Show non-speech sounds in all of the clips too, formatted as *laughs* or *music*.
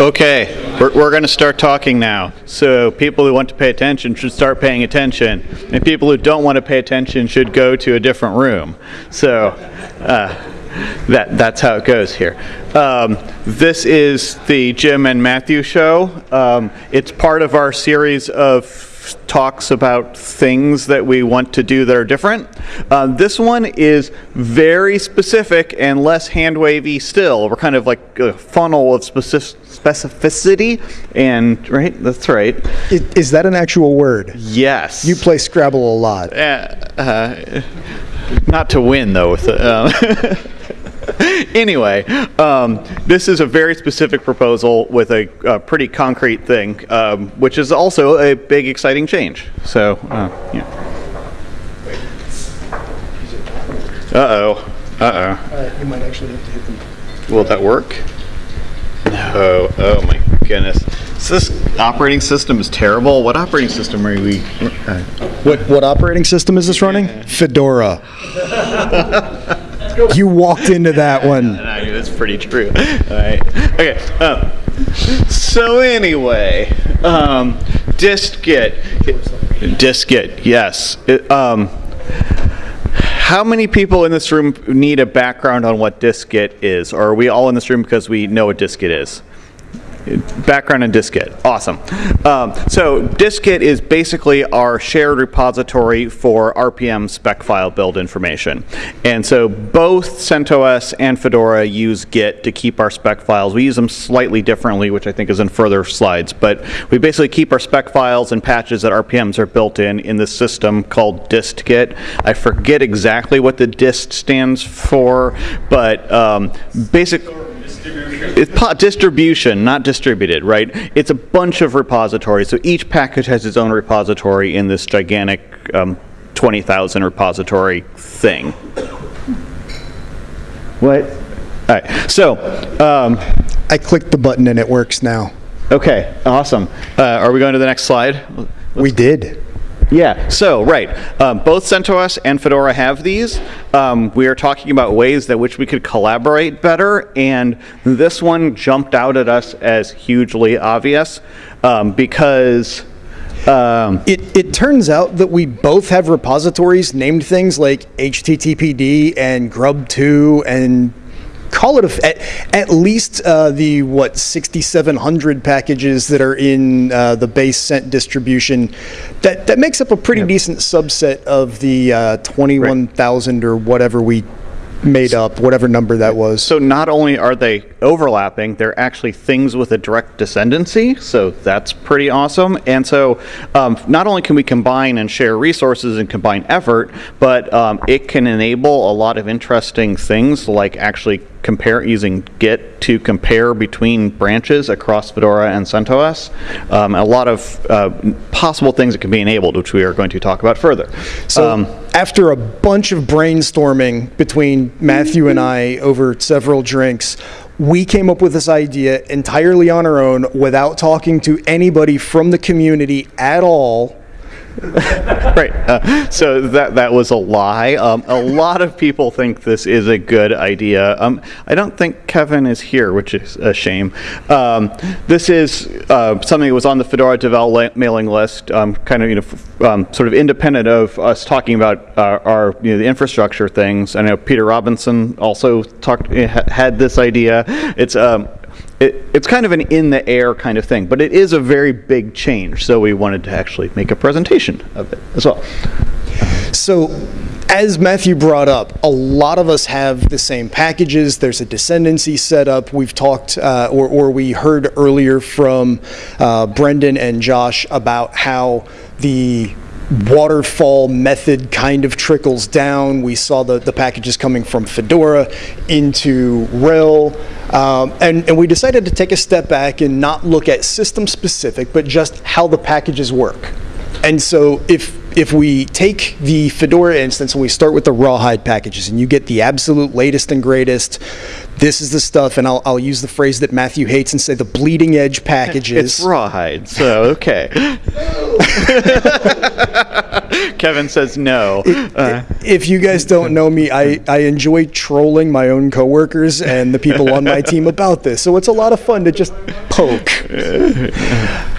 Okay, we're, we're going to start talking now. So people who want to pay attention should start paying attention, and people who don't want to pay attention should go to a different room. So uh, that that's how it goes here. Um, this is the Jim and Matthew show. Um, it's part of our series of talks about things that we want to do that are different. Uh, this one is very specific and less hand wavy still. We're kind of like a funnel of specific specificity and right that's right Is, is that an actual word? yes You play Scrabble a lot. uh, uh, not to win though with it. Um, *laughs* *laughs* anyway, um, this is a very specific proposal with a, a pretty concrete thing, um, which is also a big, exciting change. So, uh, yeah. Uh oh. Uh oh. you might actually have to hit them. Will that work? No. Oh my goodness. So this operating system is terrible. What operating system are we? Uh, What, what operating system is this running? Fedora. *laughs* you walked into that one. *laughs* That's pretty true. All right. Okay. Um, so anyway, um, distgit. distgit. Yes. It, um, how many people in this room need a background on what distgit is, or are we all in this room because we know what distgit is? Background in distgit. Awesome. Um, so distgit is basically our shared repository for RPM spec file build information. And so both CentOS and Fedora use Git to keep our spec files. We use them slightly differently, which I think is in further slides. But we basically keep our spec files and patches that RPMs are built in in this system called distgit. I forget exactly what the dist stands for, but um, basic. It's po- distribution, not distributed, right? It's a bunch of repositories. So each package has its own repository in this gigantic um, 20,000 repository thing. What? All right. So, um, I clicked the button and it works now. okay, awesome. Uh, are we going to the next slide? We did. Yeah, so, right. Um, both CentOS and Fedora have these. Um, we are talking about ways that which we could collaborate better, and this one jumped out at us as hugely obvious um, because. Um, It, it turns out that we both have repositories named things like HTTPD and Grub2 and call it a, at, at least uh, the what 6700 packages that are in uh, the base cent distribution that that makes up a pretty decent subset of the uh, 21,000 or whatever we made up whatever number that was So not only are they overlapping, they're actually things with a direct descendancy. So that's pretty awesome. And so um, not only can we combine and share resources and combine effort, but um, it can enable a lot of interesting things like actually compare using Git to compare between branches across Fedora and CentOS. Um, a lot of uh, possible things that can be enabled, which we are going to talk about further. So Um, after a bunch of brainstorming between Matthew and I over several drinks, we came up with this idea entirely on our own without talking to anybody from the community at all. *laughs* right. Uh, so that that was a lie. Um, a lot of people think this is a good idea. Um, I don't think Kevin is here, which is a shame. Um, this is uh, something that was on the Fedora Devel mailing list, um, kind of you know, um, sort of independent of us talking about uh, our you know the infrastructure things. I know Peter Robinson also talked had this idea. It's um, it, it's kind of an in the air kind of thing, but it is a very big change. So we wanted to actually make a presentation of it as well. So, as Matthew brought up, a lot of us have the same packages. There's a descendancy setup. We've talked, uh, or, or we heard earlier from uh, Brendan and Josh about how the waterfall method kind of trickles down. We saw the, the packages coming from Fedora into RHEL. Um, and, and we decided to take a step back and not look at system specific, but just how the packages work. And so if if we take the Fedora instance and we start with the rawhide packages and you get the absolute latest and greatest, this is the stuff, and I'll, I'll use the phrase that Matthew hates and say the bleeding edge packages. It's rawhide, so okay. *laughs* Kevin says no. Uh, if you guys don't know me, I, I enjoy trolling my own coworkers and the people on my team about this. So it's a lot of fun to just poke. *laughs*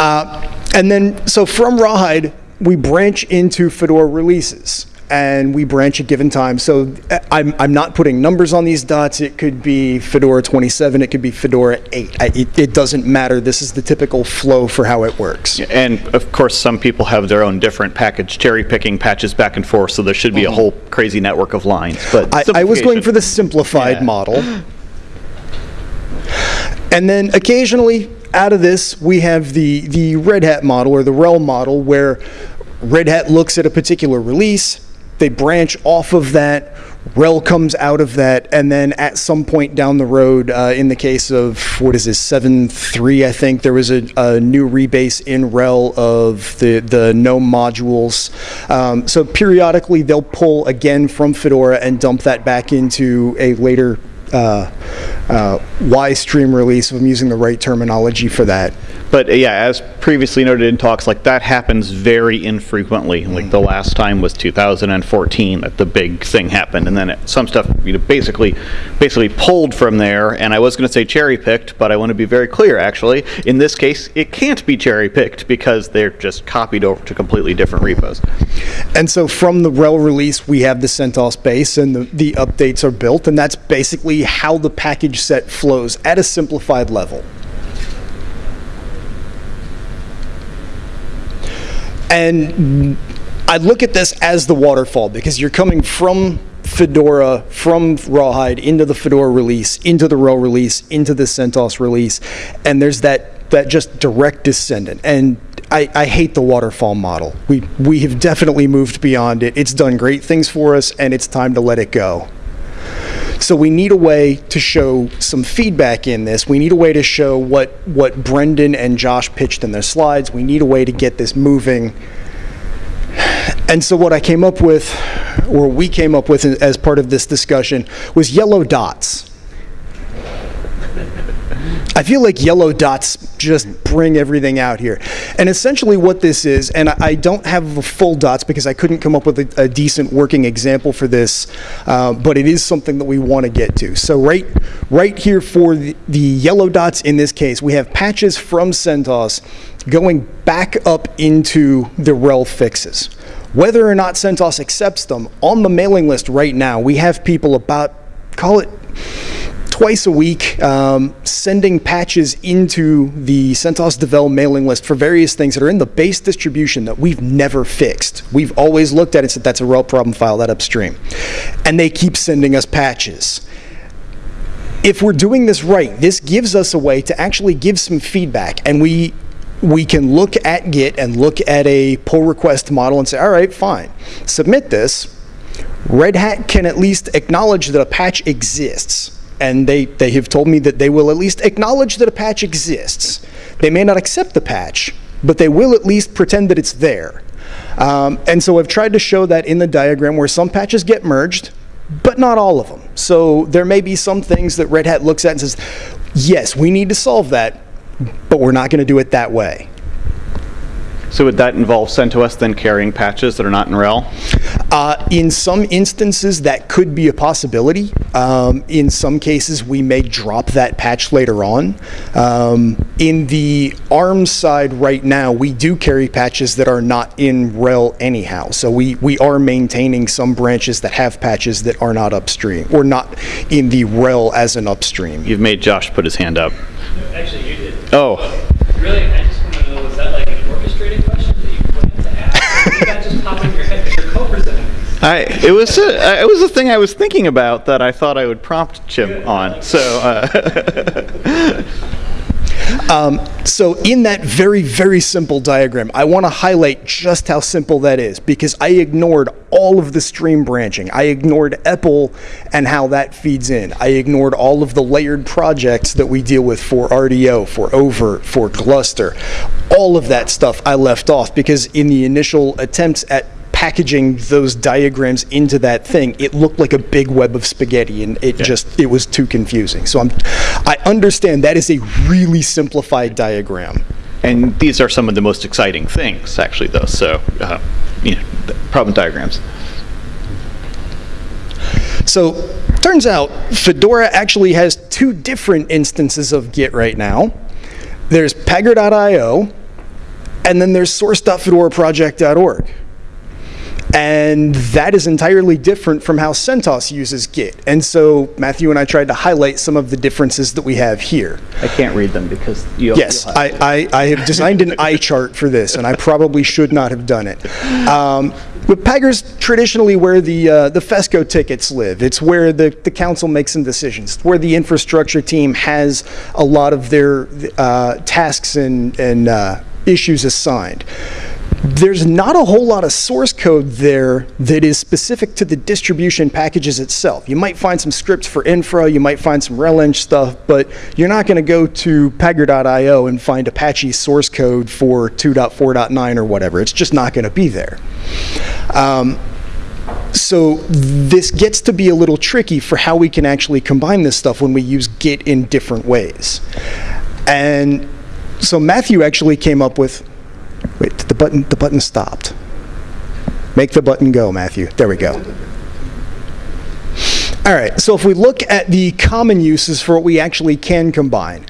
Uh, and then, so from Rawhide, we branch into Fedora releases and we branch at given time. So I'm, I'm not putting numbers on these dots. It could be Fedora 27, it could be Fedora 8. I, it, it doesn't matter. This is the typical flow for how it works. And of course, some people have their own different package, cherry picking patches back and forth, so there should be a mm-hmm. whole crazy network of lines. But I, I was going for the simplified Yeah. model. And then occasionally, out of this, we have the, the Red Hat model or the RHEL model where Red Hat looks at a particular release, they branch off of that, RHEL comes out of that, and then at some point down the road, uh, in the case of, what is this, 7.3, I think, there was a, a new rebase in RHEL of the, the GNOME modules. Um, so periodically, they'll pull again from Fedora and dump that back into a later uh, uh, Y stream release, if I'm using the right terminology for that. But uh, yeah, as previously noted in talks, like that happens very infrequently. Like the last time was 2014 that the big thing happened, and then it, some stuff you know basically basically pulled from there. And I was going to say cherry picked, but I want to be very clear. Actually, in this case, it can't be cherry picked because they're just copied over to completely different repos. And so from the RHEL release, we have the CentOS base and the, the updates are built, and that's basically how the package set flows at a simplified level. And I look at this as the waterfall because you're coming from Fedora, from Rawhide into the Fedora release, into the RHEL release, into the CentOS release, and there's that that just direct descendant. And I, I hate the waterfall model. We we have definitely moved beyond it. It's done great things for us, and it's time to let it go. So we need a way to show some feedback in this. We need a way to show what what Brendan and Josh pitched in their slides. We need a way to get this moving. And so what I came up with, or we came up with as part of this discussion, was yellow dots. I feel like yellow dots just bring everything out here. And essentially what this is, and I don't have the full dots because I couldn't come up with a, a decent working example for this, uh, but it is something that we want to get to. So right, right here for the, the yellow dots in this case, we have patches from CentOS going back up into the RHEL fixes. Whether or not CentOS accepts them, on the mailing list right now, we have people about, call it twice a week um, sending patches into the CentOS Devel mailing list for various things that are in the base distribution that we've never fixed. We've always looked at it and said that's a RHEL problem file, that upstream. And they keep sending us patches. If we're doing this right, this gives us a way to actually give some feedback and we we can look at Git and look at a pull request model and say, all right, fine, submit this. Red Hat can at least acknowledge that a patch exists. And they, they have told me that they will at least acknowledge that a patch exists. They may not accept the patch, but they will at least pretend that it's there. Um, and so I've tried to show that in the diagram where some patches get merged, but not all of them. So there may be some things that Red Hat looks at and says, yes, we need to solve that, but we're not going to do it that way. So would that involve CentOS then carrying patches that are not in RHEL? Uh, in some instances, that could be a possibility. Um, in some cases, we may drop that patch later on. Um, in the ARM side right now, we do carry patches that are not in RHEL anyhow. So we, we are maintaining some branches that have patches that are not upstream, or not in the RHEL as an upstream. You've made Josh put his hand up. Actually, you did. Oh, Really, I just want to know, was that like an orchestrated question that you planned to ask? Or did that just pop in your head because you're co-presenting these? I, it was a, it was a thing I was thinking about that I thought I would prompt Jim on. So uh, *laughs* Um, so in that very, very simple diagram, I want to highlight just how simple that is because I ignored all of the stream branching. I ignored EPEL and how that feeds in. I ignored all of the layered projects that we deal with for RDO, for oVirt, for Gluster. All of that stuff I left off because in the initial attempts at packaging those diagrams into that thing, it looked like a big web of spaghetti, and it just it was too confusing. So I'm, I understand that is a really simplified diagram. And these are some of the most exciting things, actually, though. So, uh, you know, problem diagrams. So turns out Fedora actually has two different instances of Git right now. There's Pagure.io, and then there's source.fedoraproject.org. And that is entirely different from how CentOS uses Git. And so Matthew and I tried to highlight some of the differences that we have here. I can't read them because you. Yes, I, I, I have designed an eye chart for this, and I probably should not have done it. Um, but Pagure's traditionally where the uh, the FESCO tickets live. It's where the, the council makes some decisions. It's where the infrastructure team has a lot of their uh, tasks and, and uh, issues assigned there's not a whole lot of source code there that is specific to the distribution packages itself. You might find some scripts for infra, you might find some RelEng stuff, but you're not going to go to Pagure.io and find Apache source code for 2.4.9 or whatever. It's just not going to be there. Um, so this gets to be a little tricky for how we can actually combine this stuff when we use Git in different ways. And so Matthew actually came up with Wait, the button, the button stopped. Make the button go, Matthew. There we go. All right, so if we look at the common uses for what we actually can combine,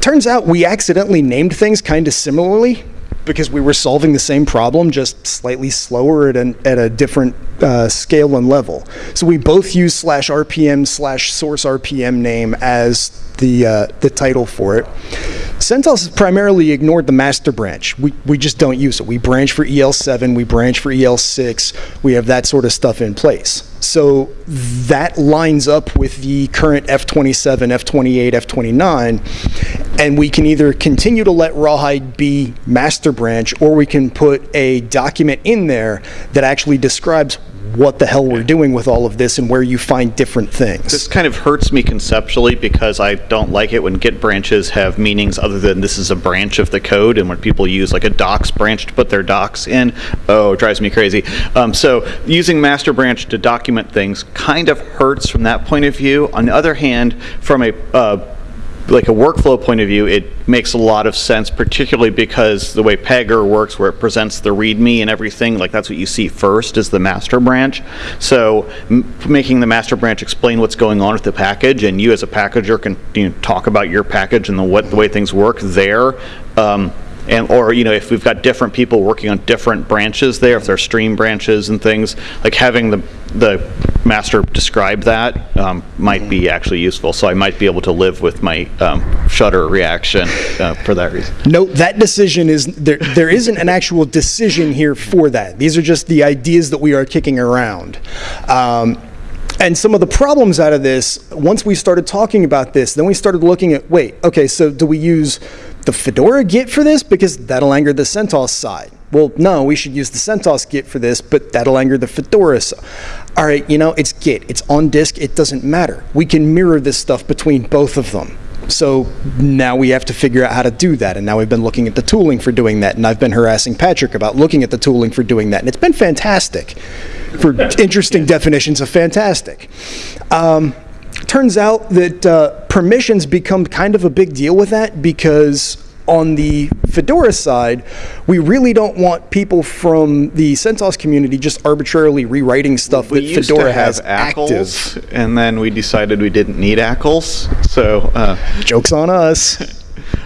turns out we accidentally named things kind of similarly because we were solving the same problem, just slightly slower at, an, at a different uh, scale and level. So we both use slash RPM slash source RPM name as the, uh, the title for it. CentOS has primarily ignored the master branch. We, we just don't use it. We branch for EL7, we branch for EL6, we have that sort of stuff in place. So that lines up with the current F27, F28, F29, and we can either continue to let Rawhide be master branch, or we can put a document in there that actually describes what the hell we're doing with all of this and where you find different things. This kind of hurts me conceptually because I don't like it when Git branches have meanings other than this is a branch of the code and when people use like a docs branch to put their docs in, oh, it drives me crazy. Um, so using master branch to document things kind of hurts from that point of view. On the other hand, from a uh, like a workflow point of view, it makes a lot of sense, particularly because the way Pagure works, where it presents the README and everything, like that's what you see first is the master branch. So making the master branch explain what's going on with the package, and you as a packager can you know, talk about your package and the, what, the way things work there. Um, and or you know if we've got different people working on different branches there if they're stream branches and things like having the the master describe that um, might be actually useful. So I might be able to live with my um, shutter reaction uh, for that reason. No that decision is there there isn't an actual decision here for that. These are just the ideas that we are kicking around. Um, and some of the problems out of this, once we started talking about this, then we started looking at, wait, okay, so do we use the Fedora Git for this? Because that'll anger the CentOS side. Well, no, we should use the CentOS Git for this, but that'll anger the Fedora side. All right, you know, it's Git. It's on disk. It doesn't matter. We can mirror this stuff between both of them. So now we have to figure out how to do that. And now we've been looking at the tooling for doing that. And I've been harassing Patrick about looking at the tooling for doing that. And it's been fantastic for *laughs* interesting definitions of fantastic. Um, turns out that uh, permissions become kind of a big deal with that because on the Fedora side, we really don't want people from the CentOS community just arbitrarily rewriting stuff we that Fedora has ACLs, active. and then we decided we didn't need ACLs so uh, Joke's on us. *laughs*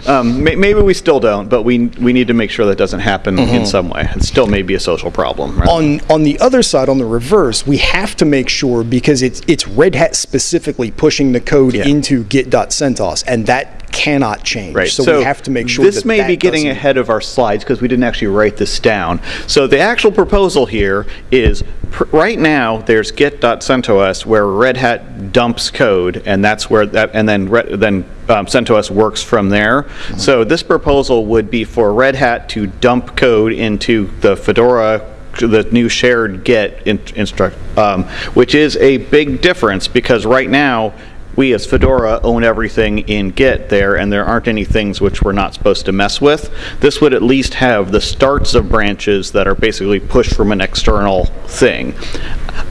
um, may, maybe we still don't but we we need to make sure that doesn't happen in some way it still may be a social problem right? on on the other side, on the reverse, we have to make sure because it's it's Red Hat specifically pushing the code Yeah. into git.centos, and that cannot change. Right. So, we have to make sure this that may that be getting ahead of our slides because we didn't actually write this down. So the actual proposal here is pr- right now there's git.centos where Red Hat dumps code and that's where that and then Re- then um, CentOS works from there. Mm-hmm. So this proposal would be for Red Hat to dump code into the Fedora the new shared Git in- instruct, um, which is a big difference because right now we as Fedora own everything in Git there, and there aren't any things which we're not supposed to mess with. This would at least have the starts of branches that are basically pushed from an external thing.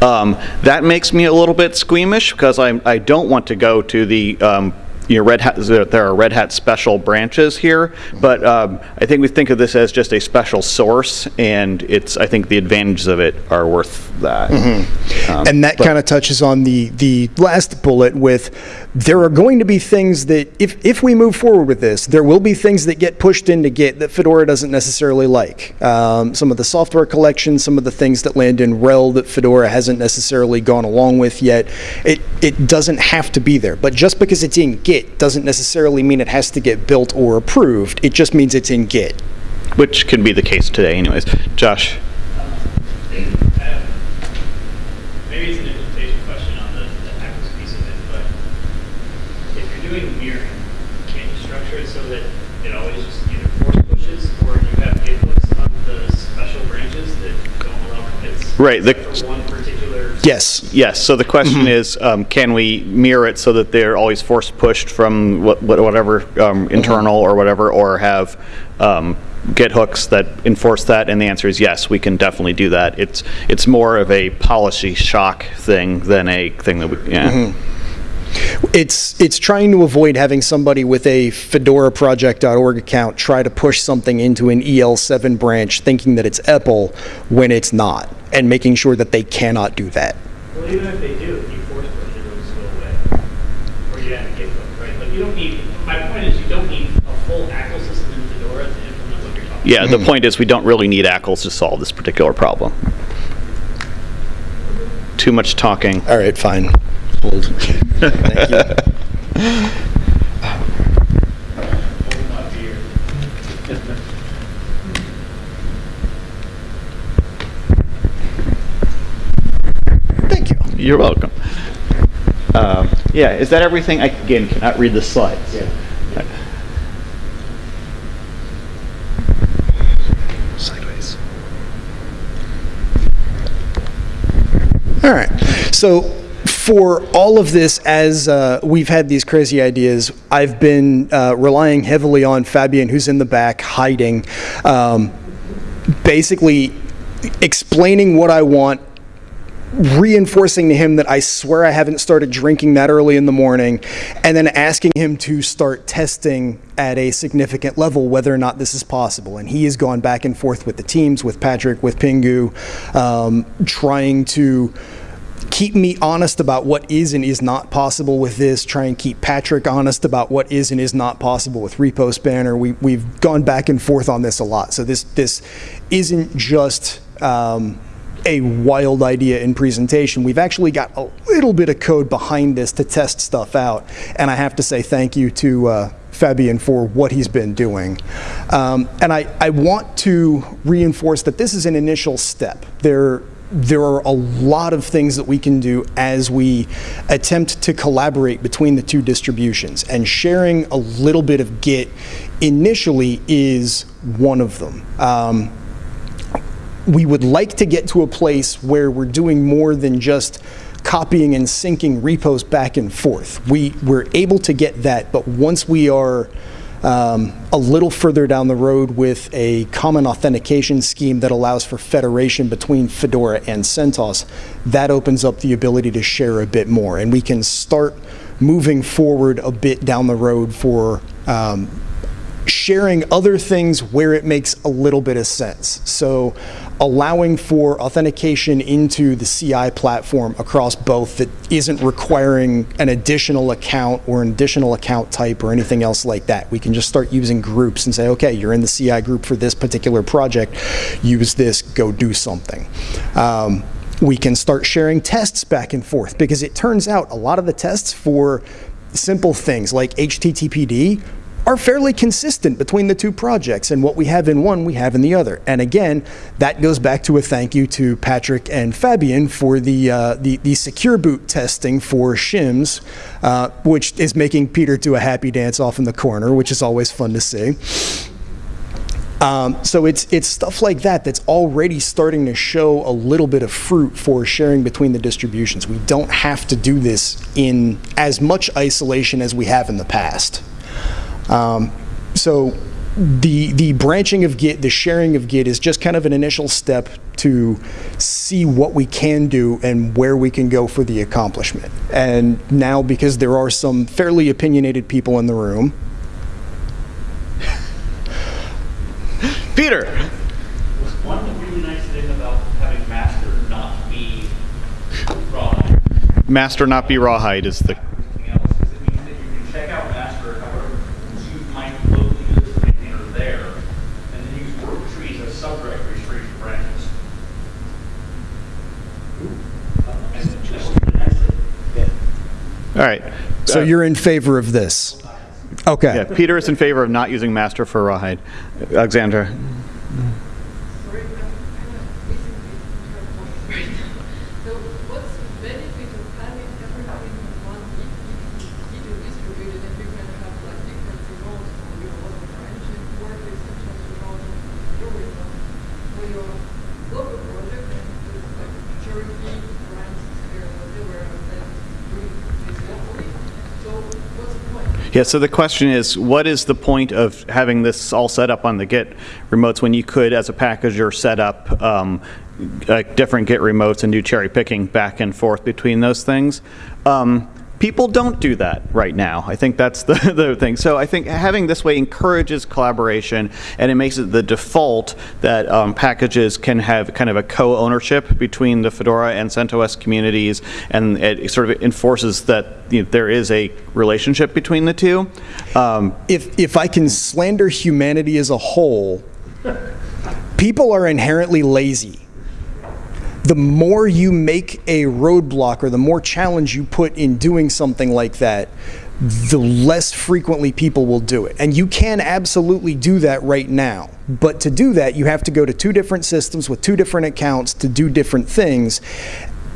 Um, that makes me a little bit squeamish because I, I don't want to go to the um, you know, Red Hat, there are Red Hat special branches here, but um, I think we think of this as just a special source, and it's, I think the advantages of it are worth that. Um, and that kind of touches on the the last bullet with there are going to be things that if if we move forward with this there will be things that get pushed into git that fedora doesn't necessarily like. Um, some of the software collections some of the things that land in RHEL that fedora hasn't necessarily gone along with yet. It it doesn't have to be there but just because it's in git doesn't necessarily mean it has to get built or approved it just means it's in git Which can be the case today anyways. Josh? Maybe it's an implementation question on the, the Access piece of it, but if you're doing mirroring, can't you structure it so that it always just either force pushes or you have git on the special branches that don't allow? Right, the- For one particular. Yes Yes, so the question Mm-hmm. is, um, can we mirror it so that they're always force pushed from what- what- whatever um, Mm-hmm. internal or whatever, or have um, Git hooks that enforce that? And the answer is yes, we can definitely do that. It's, it's more of a policy shock thing than a thing that we, yeah. Mm-hmm. It's it's trying to avoid having somebody with a fedoraproject.org account try to push something into an EL7 branch thinking that it's EPEL when it's not, and making sure that they cannot do that. Well, even if they do, if you force push it, it'll just go away. Or you have a git hook, right? Like you don't need, my point is you don't need a full ACL system in Fedora to implement what you're talking about. Yeah, the point is, we don't really need ACLs to solve this particular problem. Too much talking. All right, fine. *laughs* Thank you. Thank you. You're welcome. Um, Yeah, is that everything? I, again, cannot read the slides. Yeah. Sideways. All right. So for all of this, as uh, we've had these crazy ideas, I've been uh, relying heavily on Fabian, who's in the back hiding, um, basically explaining what I want reinforcing to him that I swear I haven't started drinking that early in the morning, and then asking him to start testing at a significant level whether or not this is possible. And he has gone back and forth with the teams, with Patrick, with Pingou, um, trying to keep me honest about what is and is not possible with this. Try and keep Patrick honest about what is and is not possible with repoSpanner. We, we've gone back and forth on this a lot. So this this isn't just. Um, a wild idea in presentation. We've actually got a little bit of code behind this to test stuff out, and I have to say thank you to uh, Fabian for what he's been doing. Um, and I, I want to reinforce that this is an initial step. There, there are a lot of things that we can do as we attempt to collaborate between the two distributions, and sharing a little bit of Git initially is one of them. Um, we would like to get to a place where we're doing more than just copying and syncing repos back and forth. We, we're able to get that, but once we are um, a little further down the road with a common authentication scheme that allows for federation between Fedora and CentOS, that opens up the ability to share a bit more. And we can start moving forward a bit down the road for um, sharing other things where it makes a little bit of sense. So allowing for authentication into the CI platform across both that isn't requiring an additional account or an additional account type or anything else like that. We can just start using groups and say, okay, you're in the CI group for this particular project, use this, go do something. Um, we can start sharing tests back and forth because it turns out a lot of the tests for simple things like HTTPD are fairly consistent between the two projects, and what we have in one, we have in the other. And again, that goes back to a thank you to Patrick and Fabian for the uh, the, the secure boot testing for shims, uh, which is making Peter do a happy dance off in the corner, which is always fun to see. Um, so it's it's stuff like that that's already starting to show a little bit of fruit for sharing between the distributions. We don't have to do this in as much isolation as we have in the past. Um, so the the branching of Git, the sharing of Git is just kind of an initial step to see what we can do and where we can go for the accomplishment. And now because there are some fairly opinionated people in the room, Peter. Was one really nice thing about having master not be raw Master not be rawhide is the. everything else is it means that you can check out master however you might locally use the maintainer there, and then use work trees as subdirectories for each branches. And just that's it. All right. so Uh, you're in favor of this. Okay. Yeah, Peter is in favor of not using master for rawhide. Alexandra. Sorry, I'm kind of missing it right now. So what's the benefit of having everything in one video distributed and you can have like different remotes on your own branches, work with such as remote on your remote for your local project and just like charity grants or whatever and then doing this locally. So what's the point? Yeah, so the question is, what is the point of having this all set up on the Git remotes when you could, as a packager, set up um, uh, different Git remotes and do cherry picking back and forth between those things? Um, people don't do that right now. I think that's the, *laughs* the thing. So I think having this way encourages collaboration and it makes it the default that um, packages can have kind of a co-ownership between the Fedora and CentOS communities and it sort of enforces that you know, there is a relationship between the two. Um, if if I can slander humanity as a whole, people are inherently lazy. The more you make a roadblock or the more challenge you put in doing something like that, the less frequently people will do it. And you can absolutely do that right now. But to do that, you have to go to two different systems with two different accounts to do different things.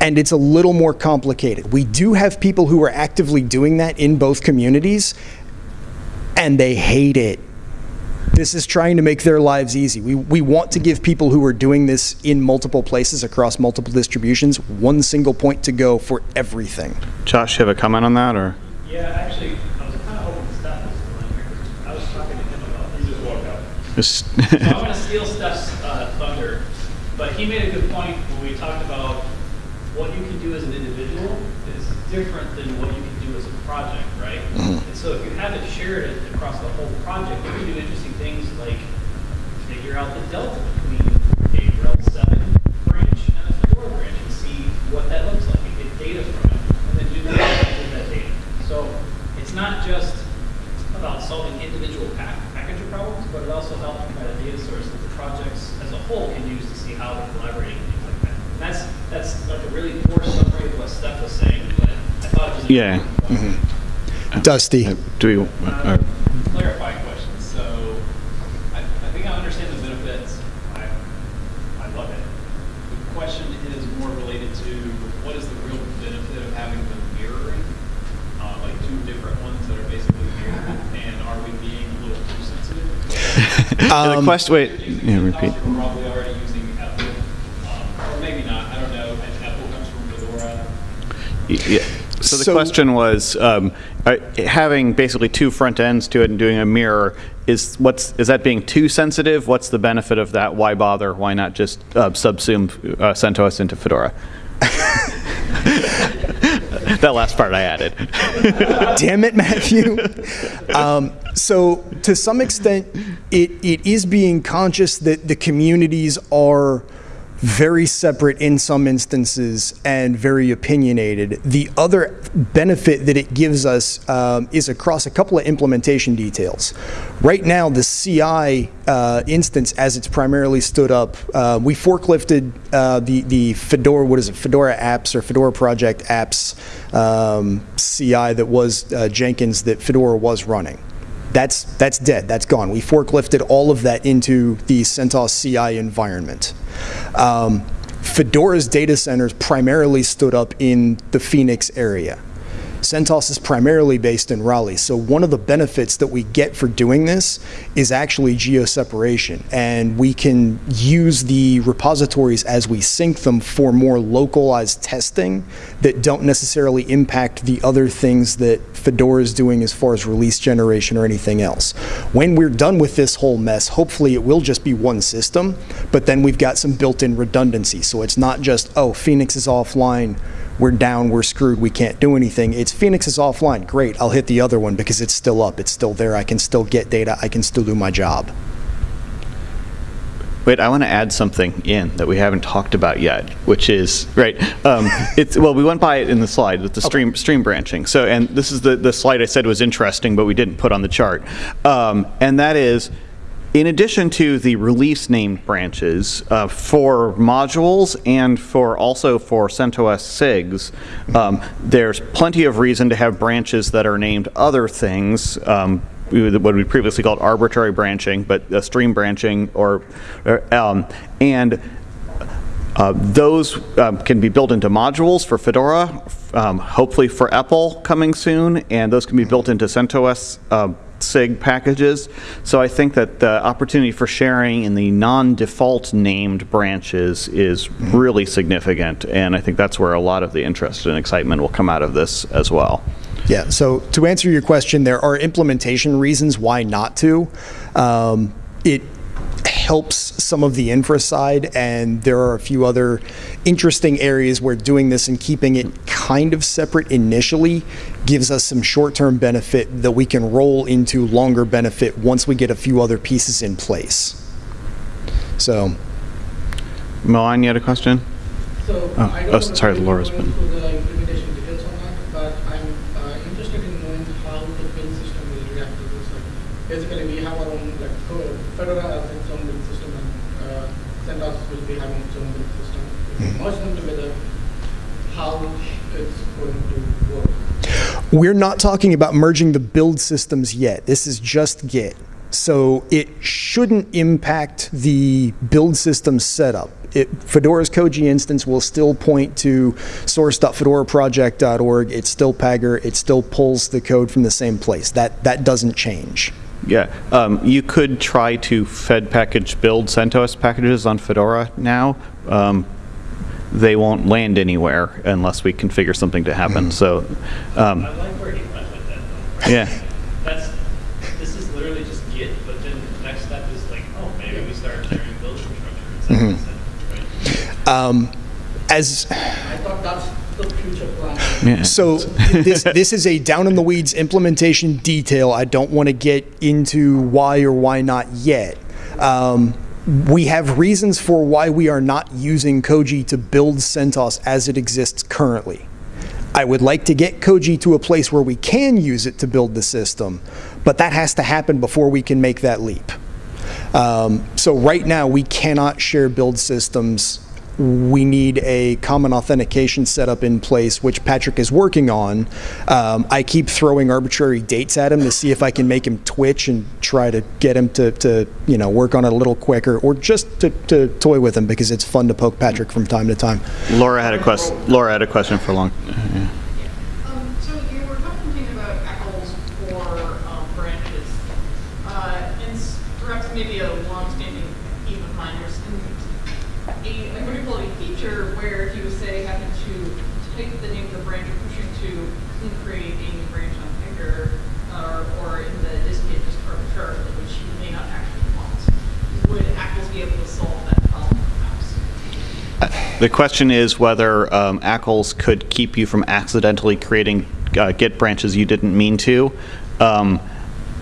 And it's a little more complicated. We do have people who are actively doing that in both communities, and they hate it. This is trying to make their lives easy. We, we want to give people who are doing this in multiple places across multiple distributions one single point to go for everything. Josh, you have a comment on that, or? Yeah, actually, I was kind of hoping Steph was still in here. I was talking to him about. He just walked out. Just So I'm *laughs* going to steal Steph's uh, thunder, but he made a good point when we talked about what you can do as an individual is different than what you can do as a project, right? And so if you have it shared across the whole project, you can do interesting things like figure out the delta between a RHEL 7 branch and a Fedora branch and see what that looks like and get data from it, and then do the with that data. So it's not just about solving individual pack, packager problems, but it also helps provide a data source that the projects as a whole can use to see how they're collaborating and things like that. And that's that's like a really poor summary of what Steph was saying, but I thought it was a Yeah. Dusty. Do we? uh, clarifying question. So I, I think I understand the benefits. I, I love it. The question is more related to what is the real benefit of having the mirroring, uh, like two different ones that are basically mirrored, and are we being a little too sensitive? *laughs* yeah, the Um, question. Wait. Yeah, repeat. Probably already using EPEL, um, or maybe not. I don't know. And EPEL comes from Fedora. Yeah. So the So- question was um, uh, having basically two front ends to it and doing a mirror is what's is that being too sensitive? What's the benefit of that? Why bother? Why not just uh, subsume uh, CentOS into Fedora? *laughs* that last part I added. *laughs* Damn it, Matthew. Um, so, to some extent, it, it is being conscious that the communities are very separate in some instances and very opinionated. The other benefit that it gives us um, is across a couple of implementation details. Right now, the CI uh, instance, as it's primarily stood up, uh, we forklifted uh, the the Fedora, what is it, Fedora apps or Fedora project apps um, CI that was uh, Jenkins that Fedora was running that's that's dead. That's gone. We forklifted all of that into the CentOS CI environment. Um, Fedora's data centers primarily stood up in the Phoenix area. CentOS is primarily based in Raleigh. So one of the benefits that we get for doing this is actually geo-separation. And we can use the repositories as we sync them for more localized testing that don't necessarily impact the other things that Fedora is doing as far as release generation or anything else. When we're done with this whole mess, hopefully it will just be one system, but then we've got some built-in redundancy. So it's not just, oh, Phoenix is offline, we're down, we're screwed, we can't do anything. It's Phoenix is offline, great, I'll hit the other one because it's still up, it's still there, I can still get data, I can still do my job. Wait, I want to add something in that we haven't talked about yet, which is right. Um, *laughs* it's well, we went by it in the slide with the stream stream branching. So, and this is the the slide I said was interesting, but we didn't put on the chart, um, and that is. In addition to the release named branches uh, for modules and for also for CentOS SIGs, um, there's plenty of reason to have branches that are named other things. Um, what we previously called arbitrary branching, but uh, stream branching, or, or, um, and uh, those um, can be built into modules for Fedora, um, hopefully for EPEL coming soon, and those can be built into CentOS uh, SIG packages. So I think that the opportunity for sharing in the non-default named branches is really significant, and I think that's where a lot of the interest and excitement will come out of this as well. Yeah, so to answer your question, there are implementation reasons why not to. Um, it helps some of the infra side, and there are a few other interesting areas where doing this and keeping it kind of separate initially gives us some short-term benefit that we can roll into longer benefit once we get a few other pieces in place. So, Milan, you had a question? So Oh, I oh, don't sorry, want to Laura's been- the implementation details on that, but I'm uh, interested in knowing how the build system will react to this. Like, basically, we have our own like co- Fedora has its own build system, and uh, CentOS will be having its own build system. If we merge them together, how it's going to work. We're not talking about merging the build systems yet. This is just Git. So it shouldn't impact the build system setup. It, Fedora's Koji instance will still point to source.fedoraproject.org. It's still Pagure. It still pulls the code from the same place. That, that doesn't change. Yeah, um, you could try to Fed package build CentOS packages on Fedora now. Um, they won't land anywhere unless we configure something to happen. So, um, I like where he went with that though. yeah. That's, this is literally just Git, but then the next step is like, oh, maybe we start sharing build infrastructure, et cetera, et cetera, right? Um, as I thought that's the future plan. yeah. So *laughs* this this is a down in the weeds implementation detail. I don't want to get into why or why not yet. Um, we have reasons for why we are not using Koji to build CentOS as it exists currently. I would like to get Koji to a place where we can use it to build the system, but that has to happen before we can make that leap. Um, so right now, we cannot share build systems. We need a common authentication setup in place, which Patrick is working on. Um, I keep throwing arbitrary dates at him to see if I can make him twitch and try to get him to, to you know, work on it a little quicker, or just to, to toy with him because it's fun to poke Patrick from time to time. Laura had a question. Laura had a question for long. Um, so you were talking about ACLs for um, branches, uh, and s- perhaps maybe a long-standing theme of mine. There's an- a, like what do you call it, a feature where he was say having to type the name of the branch or pushing to create a new branch on Finger, uh, or in the distgit just arbitrarily, which you may not actually want. Would ACLs be able to solve that problem perhaps? The question is whether um, ACLs could keep you from accidentally creating uh, Git branches you didn't mean to. Um,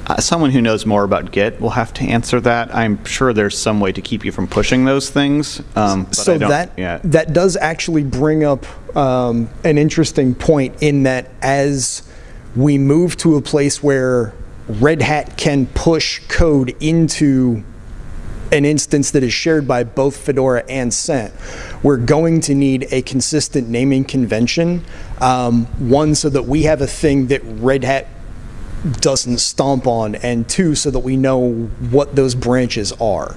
Uh, Someone who knows more about Git will have to answer that. I'm sure there's some way to keep you from pushing those things. um, so that yeah. that does actually bring up um, an interesting point in that as we move to a place where Red Hat can push code into an instance that is shared by both Fedora and Cent, we're going to need a consistent naming convention. Um, one, so that we have a thing that Red Hat doesn't stomp on, and two, so that we know what those branches are.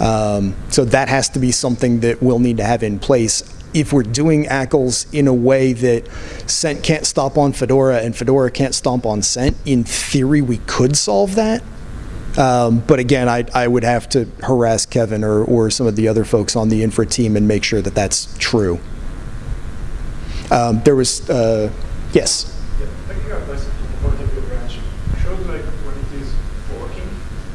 Um, so that has to be something that we'll need to have in place. If we're doing ACLs in a way that Cent can't stomp on Fedora and Fedora can't stomp on Cent, in theory we could solve that. Um, but again, I, I would have to harass Kevin or, or some of the other folks on the infra team and make sure that that's true. Um, there was, uh, yes. Yeah, picking up like the point of your branch shows like when it is working,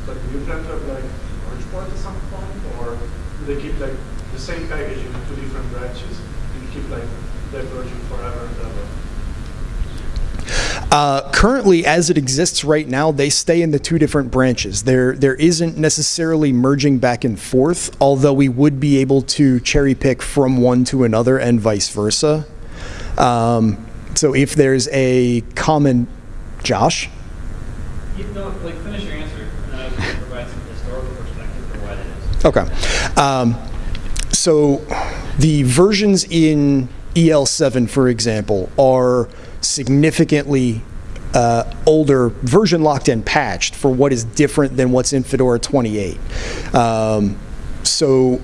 but do you plan to have like merge point at some point, or do they keep like the same package in two different branches and keep like diverging forever and ever? Uh, currently, as it exists right now, they stay in the two different branches. There, there isn't necessarily merging back and forth, although we would be able to cherry pick from one to another and vice versa. Um, so if there's a common, Josh? You know, like, finish your answer, and I was going to provide some historical perspective for why that is. Okay. Um, so the versions in EL7, for example, are significantly uh, older, version locked and patched for what is different than what's in Fedora 28. Um, so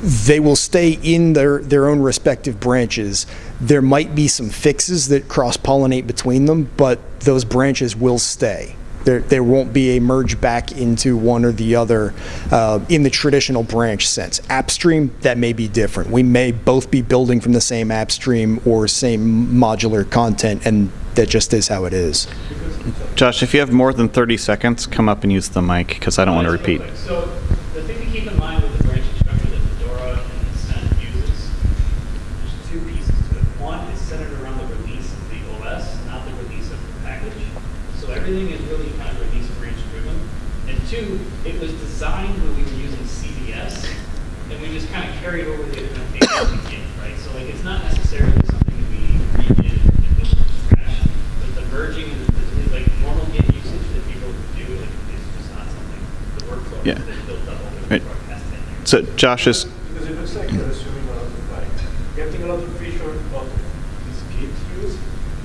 they will stay in their, their own respective branches. There might be some fixes that cross pollinate between them, but those branches will stay. There, there won't be a merge back into one or the other uh, in the traditional branch sense. App stream, that may be different. We may both be building from the same app stream or same modular content, and that just is how it is. Josh, if you have more than 30 seconds, come up and use the mic because I don't want to Just real repeat. quick. So the thing to keep in mind with the branching structure that Fedora and Cent uses, there's two pieces to it. One is centered around the release of the OS, not the release of the package. So everything is really kind of release branch driven. And two, it was designed when we were using CVS, and we just kind of carried over the implementation to Git, right? So like it's not necessarily something that we redid and built from scratch, but the merging and the, the- like normal Git usage that people do, like it's just not something, the workflow Yeah. that's been built up over Right. the past 10 years. So Josh is, Because it looks like you're assuming a lot of like getting a lot of feature out of this Git use,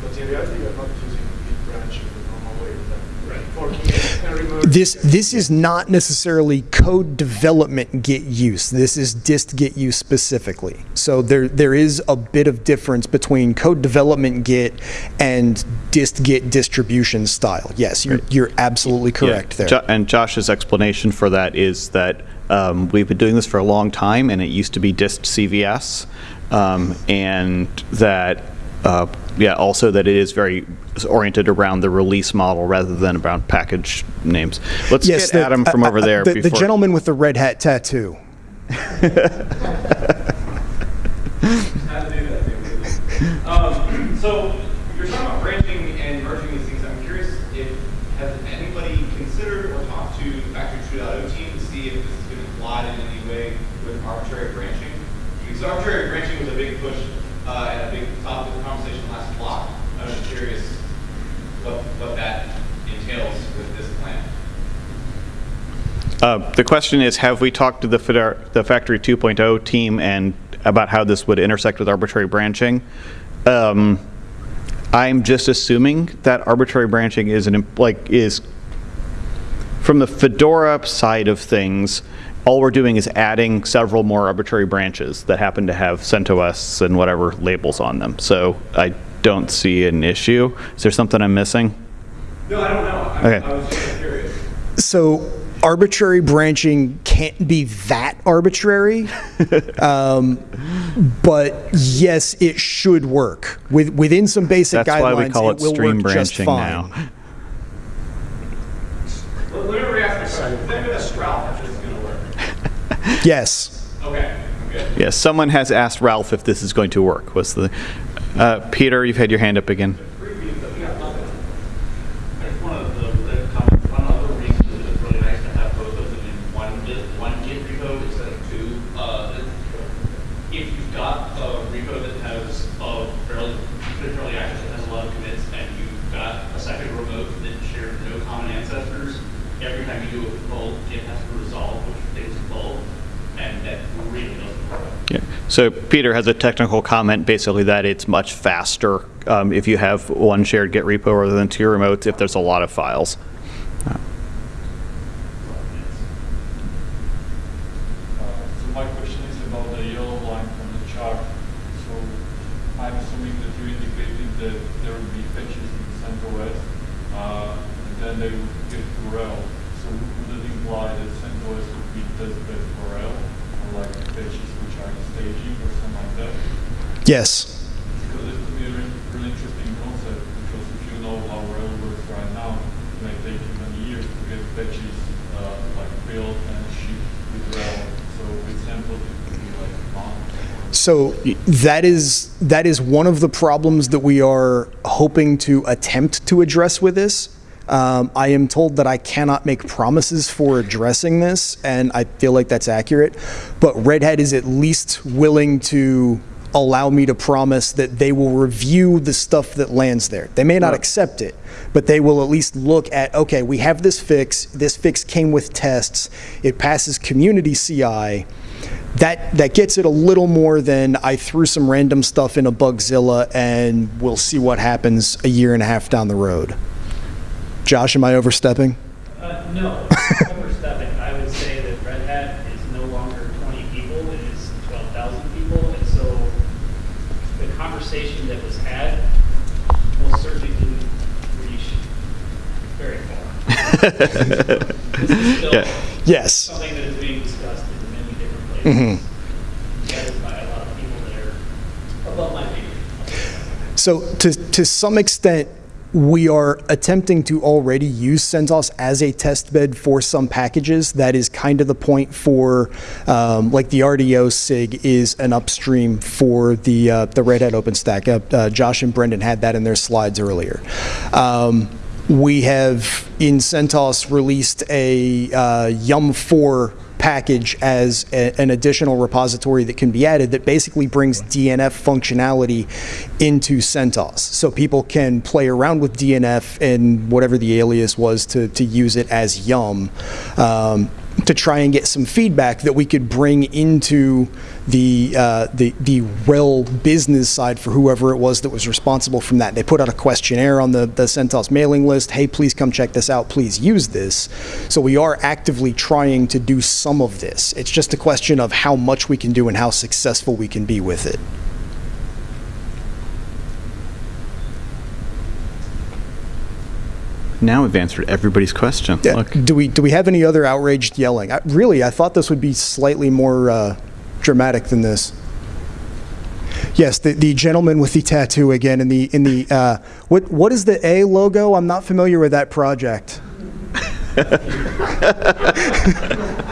but in reality you're not using Git branch in the normal way, like Right. forking it and remerging. This this is not necessarily code development Git use. This is dist Git use specifically. So there there is a bit of difference between code development Git and dist Git distribution style. Yes, you're you're absolutely correct yeah, there. Jo- and Josh's explanation for that is that um, we've been doing this for a long time, and it used to be dist CVS, um, and that uh, yeah, also that it is very oriented around the release model rather than around package names. Let's get the- Adam from uh, over uh, there. The, the gentleman with the red hat tattoo. How to do that thing. Um, so you're talking about branching and merging these things. I'm curious if has anybody considered or talked to the Factory 2.0 team to see if this is going to collide in any way with arbitrary branching? Because arbitrary branching was a big push uh, and a big topic of conversation last block. I was curious what what that entails with this plan. Uh, The question is, have we talked to the the Factory 2.0 team and about how this would intersect with arbitrary branching? Um, I'm just assuming that arbitrary branching is an, like, is, from the Fedora side of things, all we're doing is adding several more arbitrary branches that happen to have CentOS and whatever labels on them. So I don't see an issue. Is there something I'm missing? No, I don't know. I, Okay. I was just curious. So arbitrary branching can't be that arbitrary, *laughs* um, but yes, it should work with within some basic That's guidelines. why we call it will stream work just branching fine. now. Let let me reask this question. Think of a Sprout if this is going to work. Yes. Okay, I'm good. Yes, someone has asked Ralph if this is going to work. Was the uh, Peter? You've had your hand up again. Three feet, but we got nothing. I just wanted to uh, comment that share no common ancestors. Every time you do a pull, it has to resolve which things to pull, and that really doesn't work. Yeah. So Peter has a technical comment, basically that it's much faster um, if you have one shared Git repo rather than two remotes if there's a lot of files. Uh, So my question is about the yellow line from the chart. So I'm assuming that you indicated that there will be patches in CentOS, uh, and then they would get to RHEL. So would it imply that CentOS would be testbed for RHEL, or like patches which are in staging or something like that? Yes. Because it could be a really, really interesting concept, because if you know how RHEL works right now, it may take you many years to get patches uh, like built and shipped with RHEL. So with samples, it could be like months. So that is that is one of the problems that we are hoping to attempt to address with this. Um, I am told that I cannot make promises for addressing this, and I feel like that's accurate. But Red Hat is at least willing to allow me to promise that they will review the stuff that lands there. They may not accept it, but they will at least look at okay, we have this fix. This fix came with tests. It passes community CI that that gets it a little more than I threw some random stuff in a Bugzilla and we'll see what happens a year and a half down the road. Josh, am I overstepping? Uh, no, overstepping. I would say that Red Hat is no longer 20 people, it is 12,000 people, and so the conversation that was had will certainly reach very far. *laughs* This is still Yeah. Yes. something that is being discussed in many different places. Mm-hmm. So to to some extent, we are attempting to already use CentOS as a test bed for some packages. That is kind of the point for, um, like the RDO SIG is an upstream for the uh, the Red Hat OpenStack. Uh, uh, Josh and Brendan had that in their slides earlier. Um, we have in CentOS released a uh, Yum 4 package as a- an additional repository that can be added that basically brings DNF functionality into CentOS. So people can play around with DNF and whatever the alias was to, to use it as Yum um, to try and get some feedback that we could bring into the, uh, the, the RHEL business side for whoever it was that was responsible from that. They put out a questionnaire on the, the CentOS mailing list. Hey, please come check this out. Please use this. So we are actively trying to do some of this. It's just a question of how much we can do and how successful we can be with it. Now we've answered everybody's question. Yeah. Look. Do we do we have any other outraged yelling? I, really, I thought this would be slightly more uh, dramatic than this. Yes, the, the gentleman with the tattoo again in the in the uh, what what is the A logo? I'm not familiar with that project. *laughs*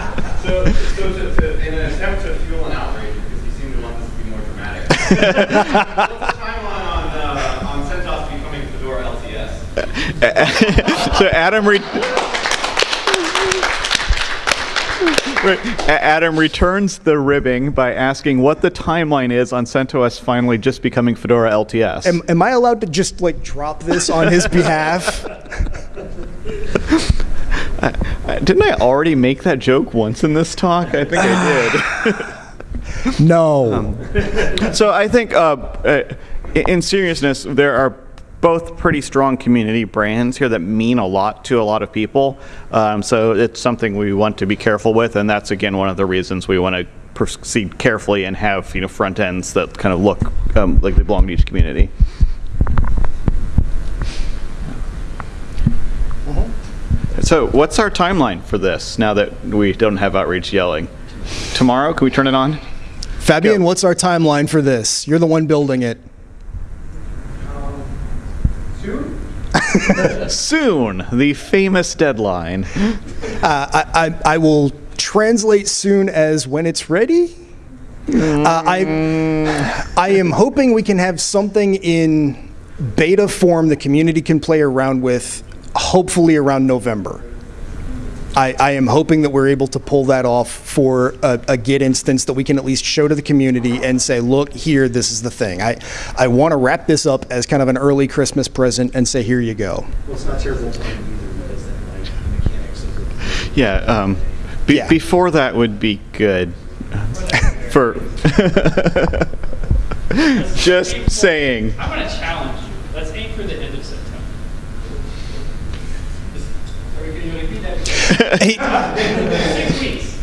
So, so to, to, in an attempt to fuel an outrage, because he seemed to want this to be more dramatic. *laughs* What's the timeline on, uh, on CentOS becoming Fedora LTS? So Adam re-. Adam returns the ribbing by asking what the timeline is on CentOS finally just becoming Fedora LTS. Am, am I allowed to just like drop this on his *laughs* behalf? Uh, Didn't I already make that joke once in this talk? I think I did. *laughs* No. So I think, uh, uh, in seriousness, there are both pretty strong community brands here that mean a lot to a lot of people. Um, so it's something we want to be careful with, and that's again one of the reasons we want to proceed carefully and have you know front ends that kind of look um, like they belong to each community. So what's our timeline for this now that we don't have outreach yelling? Tomorrow, can we turn it on? Fabian, Go. what's our timeline for this? You're the one building it. Soon, the famous deadline. Uh, I, I, I will translate soon as when it's ready. Uh, I, I am hoping we can have something in beta form the community can play around with, hopefully around November. I, I am hoping that we're able to pull that off for a, a Git instance that we can at least show to the community and say, look, here, this is the thing. I, I want to wrap this up as kind of an early Christmas present and say, here you go. Well, it's not terrible either, because then like the mechanics of the. Yeah, um, be- Yeah. before that would be good. For *laughs* *laughs* just saying. I'm gonna challenge you. Let's aim for the end of September. Sorry, can you *laughs* Hey, Six weeks.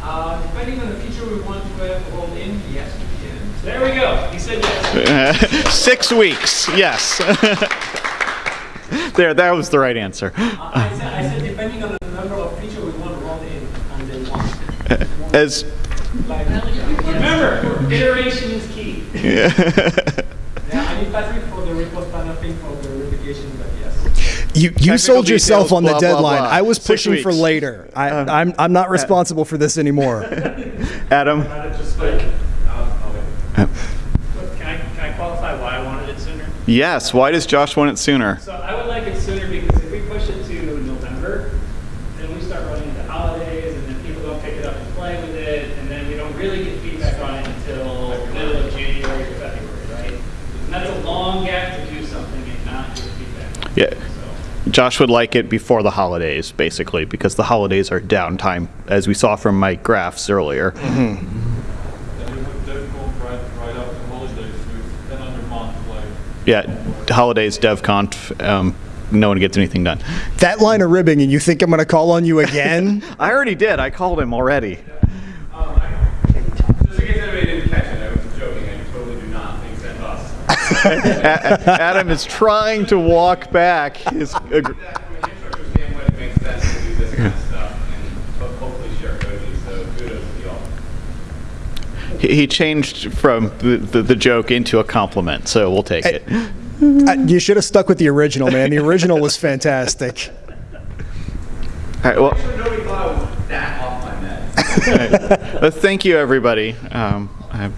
Uh, depending on the feature we want to rolled in, yes, we can. There we go. He said yes. *laughs* Six weeks, yes. *laughs* there, that was the right answer. Uh, I said, I said depending on the number of feature we want rolled in and then one. As Like, Remember, iteration is key. yeah, I need Patrick for the repoSpanner thing for the replication. You you sold yourself details, on the blah, blah, deadline. blah. I was Six pushing for later. I, I'm, I'm not responsible for this anymore. *laughs* Adam, Just like, uh, oh, wait. But Can I, can I qualify why I wanted it sooner? yes. Why does Josh want it sooner? So I would like it sooner because if we push it to November, then we start running into holidays and then people don't pick it up and play with it, and then we don't really get feedback on it until middle of January or February, right? And that's a long gap to do something and not get feedback. on it. Yeah. So, Josh would like it before the holidays, basically, because the holidays are downtime, as we saw from my graphs earlier. Then you have DevConf right, right after holidays, so it's another month, like, Yeah, holidays, DevConf, um, no one gets anything done. that line of ribbing, and you think I'm going to call on you again? *laughs* I already did. I called him already. Um, I- Just in case anybody didn't catch it, I was joking, I totally do not think CentOS. A- *laughs* Adam is trying to walk back his. ag- That from an infrastructure standpoint, it makes sense to do this kind of stuff and ho- hopefully share code, so kudos to y'all. He he changed from the, the, the joke into a compliment, so we'll take it. *laughs* Uh, you should have stuck with the original, man. The original was fantastic. All right, well, Actually, nobody thought I was that off my meds. *laughs* all right. Uh, thank you, everybody. Um, I-